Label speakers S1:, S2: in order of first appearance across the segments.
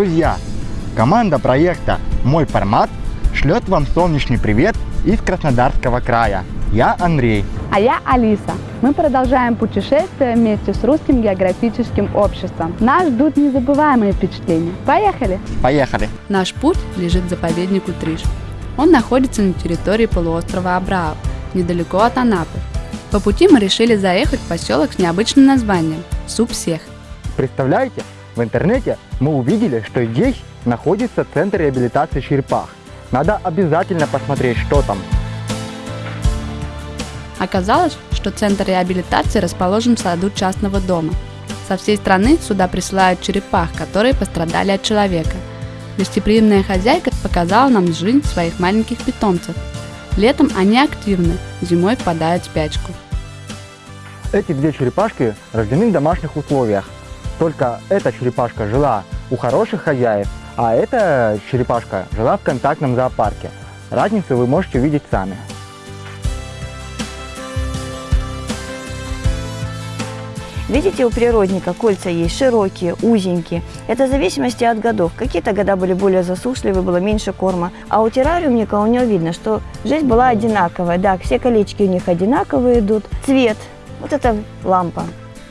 S1: Друзья, команда проекта «Мой формат» шлет вам солнечный привет из Краснодарского края. Я Андрей.
S2: А я Алиса. Мы продолжаем путешествие вместе с Русским географическим обществом. Нас ждут незабываемые впечатления. Поехали!
S1: Поехали!
S3: Наш путь лежит к заповеднику Триш. Он находится на территории полуострова Абрау, недалеко от Анапы. По пути мы решили заехать в поселок с необычным названием – Субсех.
S1: Представляете, в интернете мы увидели, что здесь находится центр реабилитации черепах. Надо обязательно посмотреть, что там.
S3: Оказалось, что центр реабилитации расположен в саду частного дома. Со всей страны сюда присылают черепах, которые пострадали от человека. Гостеприимная хозяйка показала нам жизнь своих маленьких питомцев. Летом они активны, зимой впадают в спячку.
S1: Эти две черепашки рождены в домашних условиях. Только эта черепашка жила у хороших хозяев, а эта черепашка жила в контактном зоопарке. Разницу вы можете увидеть сами.
S4: Видите, у природника кольца есть широкие, узенькие. Это в зависимости от годов. Какие-то года были более засушливые, было меньше корма. А у террариумника у него видно, что жизнь была одинаковая. Да, все колечки у них одинаковые идут. Цвет. Вот это лампа.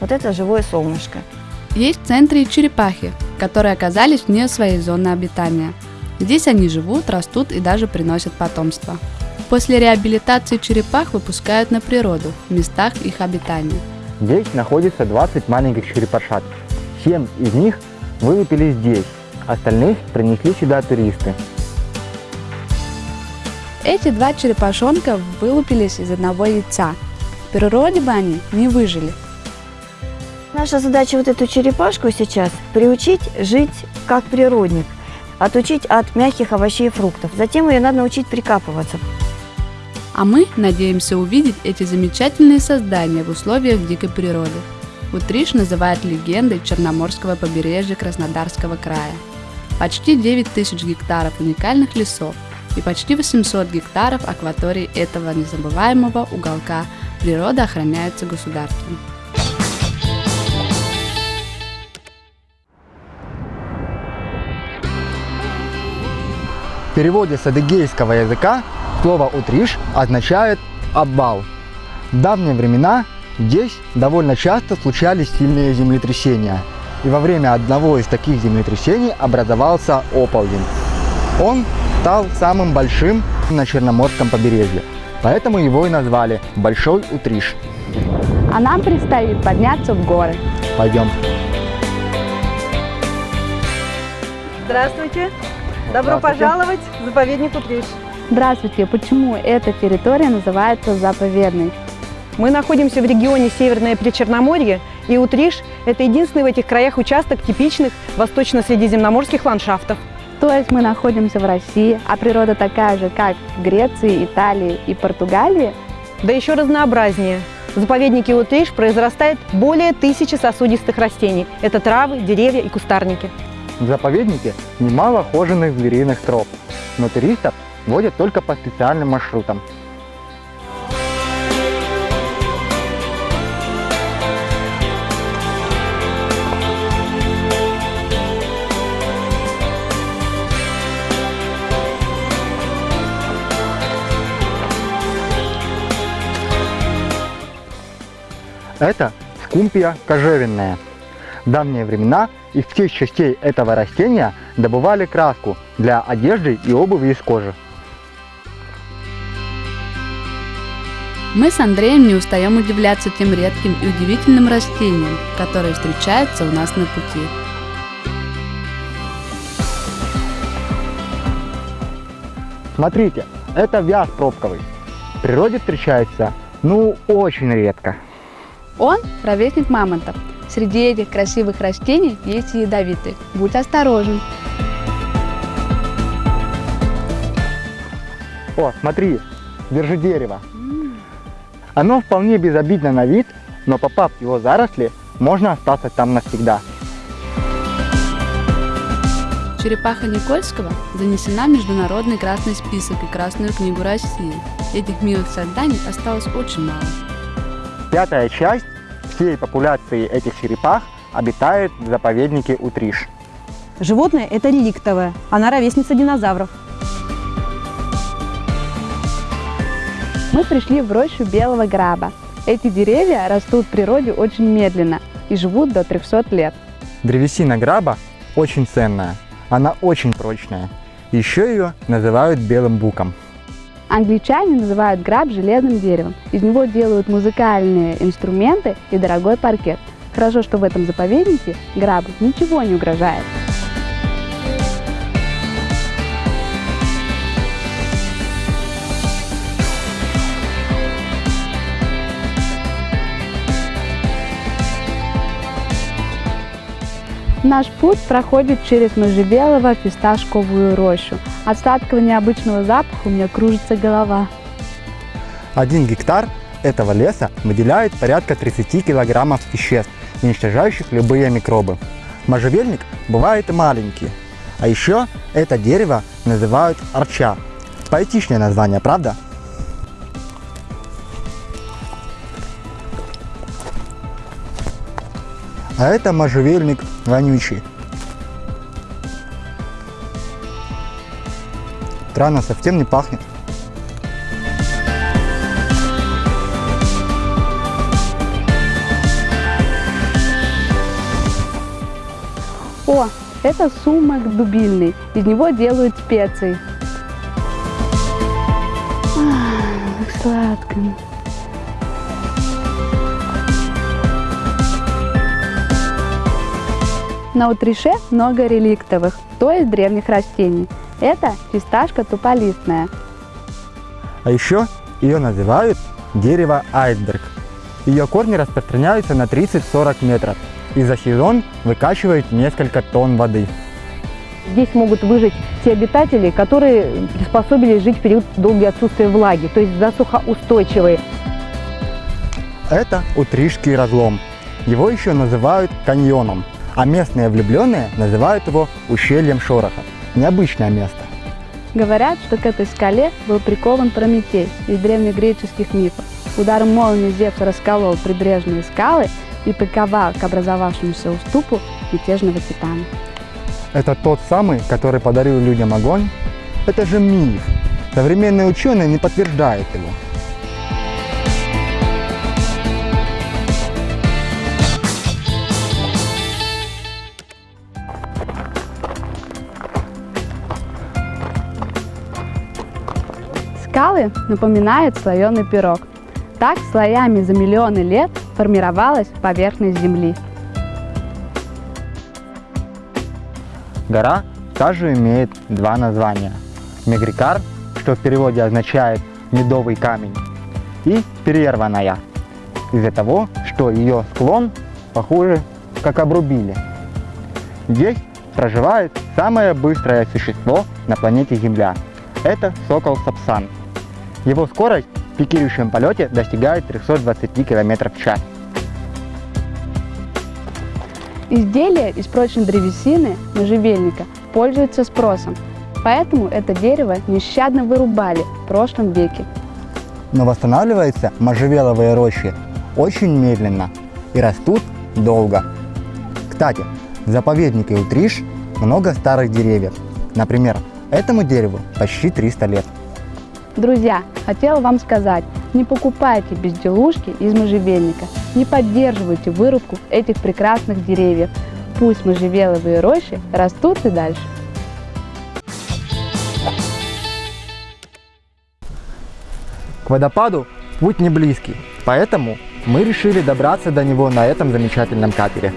S4: Вот это живое солнышко.
S3: Есть в центре и черепахи, которые оказались вне своей зоны обитания. Здесь они живут, растут и даже приносят потомство. После реабилитации черепах выпускают на природу, в местах их обитания.
S1: Здесь находится 20 маленьких черепашат. 7 из них вылупили здесь, остальных принесли сюда туристы.
S3: Эти два черепашонка вылупились из одного яйца. В природе бы они не выжили.
S4: Наша задача вот эту черепашку сейчас приучить жить как природник, отучить от мягких овощей и фруктов. Затем ее надо научить прикапываться.
S3: А мы надеемся увидеть эти замечательные создания в условиях дикой природы. Утриш называют легендой Черноморского побережья Краснодарского края. Почти 9 тысяч гектаров уникальных лесов и почти 800 гектаров акватории этого незабываемого уголка природа охраняется государством.
S1: Переводе с адыгейского языка слово «утриш» означает «обвал». В давние времена здесь довольно часто случались сильные землетрясения. И во время одного из таких землетрясений образовался оползень. Он стал самым большим на Черноморском побережье. Поэтому его и назвали Большой Утриш.
S2: А нам предстоит подняться в горы.
S1: Пойдем.
S5: Здравствуйте! Добро пожаловать в заповедник Утриш.
S2: Здравствуйте! Почему эта территория называется заповедной?
S5: Мы находимся в регионе Северное Причерноморье, и Утриш – это единственный в этих краях участок типичных восточно-средиземноморских ландшафтов.
S2: То есть мы находимся в России, а природа такая же, как в Греции, Италии и Португалии?
S5: Да еще разнообразнее. В заповеднике Утриш произрастает более тысячи сосудистых растений. Это травы, деревья и кустарники.
S1: В заповеднике немало хоженых звериных троп, но туристов водят только по специальным маршрутам. Это скумпия кожевенная. В давние времена из всех частей этого растения добывали краску для одежды и обуви из кожи.
S3: Мы с Андреем не устаем удивляться тем редким и удивительным растениям, которые встречаются у нас на пути.
S1: Смотрите, это вяз пробковый. В природе встречается, ну, очень редко.
S2: Он – ровесник мамонта. Среди этих красивых растений есть и ядовитые. Будь осторожен.
S1: О, смотри, держи дерево. Оно вполне безобидно на вид, но попав в его заросли, можно остаться там навсегда.
S3: Черепаха Никольского занесена в Международный красный список и Красную книгу России. Этих милых созданий осталось очень мало.
S1: Пятая часть всей популяции этих черепах обитает в заповеднике Утриш.
S5: Животное – это реликтовое, она ровесница динозавров.
S3: Мы пришли в рощу белого граба. Эти деревья растут в природе очень медленно и живут до 300 лет.
S1: Древесина граба очень ценная, она очень прочная. Еще ее называют белым буком.
S3: Англичане называют граб железным деревом. Из него делают музыкальные инструменты и дорогой паркет. Хорошо, что в этом заповеднике грабу ничего не угрожает. Наш путь проходит через можжевелово-фисташковую рощу. От сладкого необычного запаха у меня кружится голова.
S1: Один гектар этого леса выделяет порядка 30 килограммов веществ, уничтожающих любые микробы. Можжевельник бывает маленький. А еще это дерево называют арча. Поэтичное название, правда? А это можжевельник вонючий. Странно, совсем не пахнет.
S3: О, это сумок дубильный. Из него делают специи. Ах, сладко. На утрише много реликтовых, то есть древних растений. Это фисташка туполистная.
S1: А еще ее называют дерево айсберг. Ее корни распространяются на 30-40 метров и за сезон выкачивают несколько тонн воды.
S5: Здесь могут выжить те обитатели, которые приспособились жить в период долгого отсутствия влаги, то есть засухоустойчивые.
S1: Это Утришский разлом. Его еще называют каньоном, а местные влюбленные называют его ущельем Шороха. Необычное место.
S3: Говорят, что к этой скале был прикован Прометей из древнегреческих мифов. Ударом молнии Зевс расколол прибрежные скалы и приковал к образовавшемуся уступу мятежного титана.
S1: Это тот самый, который подарил людям огонь? Это же миф. Современные ученые не подтверждают его.
S3: Скалы напоминают слоеный пирог. Так слоями за миллионы лет формировалась поверхность Земли.
S1: Гора также имеет два названия. Мегрикар, что в переводе означает медовый камень, и перерванная, из-за того, что ее склон похоже, как обрубили. Здесь проживает самое быстрое существо на планете Земля. Это сокол Сапсан. Его скорость в пикирующем полете достигает 320 км в час.
S3: Изделия из прочной древесины можжевельника пользуются спросом, поэтому это дерево нещадно вырубали в прошлом веке.
S1: Но восстанавливаются можжевеловые рощи очень медленно и растут долго. Кстати, в заповеднике Утриш много старых деревьев. Например, этому дереву почти 300 лет.
S3: Друзья, хотела вам сказать, не покупайте безделушки из можжевельника, не поддерживайте вырубку этих прекрасных деревьев. Пусть можжевеловые рощи растут и дальше.
S1: К водопаду путь не близкий, поэтому мы решили добраться до него на этом замечательном катере.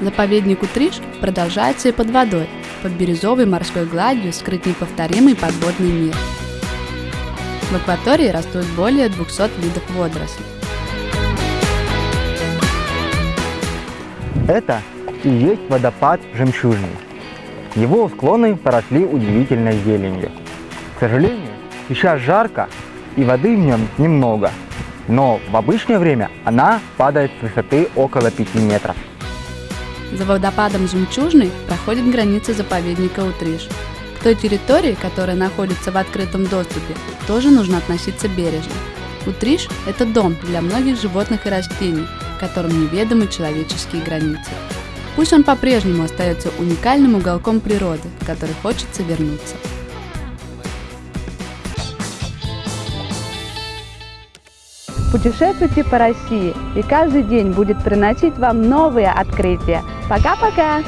S6: Заповедник Утриш продолжается и под водой. Под бирюзовой морской гладью скрыт неповторимый подводный мир. В акватории растут более 200 видов водорослей.
S1: Это и есть водопад Жемчужный. Его склоны поросли удивительной зеленью. К сожалению, сейчас жарко и воды в нем немного, но в обычное время она падает с высоты около 5 метров.
S6: За водопадом Жемчужный проходит граница заповедника Утриш. К той территории, которая находится в открытом доступе, тоже нужно относиться бережно.
S3: Утриш – это дом для многих животных и растений, которым неведомы человеческие границы. Пусть он по-прежнему остается уникальным уголком природы, в который хочется вернуться.
S7: Путешествуйте по России, и каждый день будет приносить вам новые открытия. Пока-пока!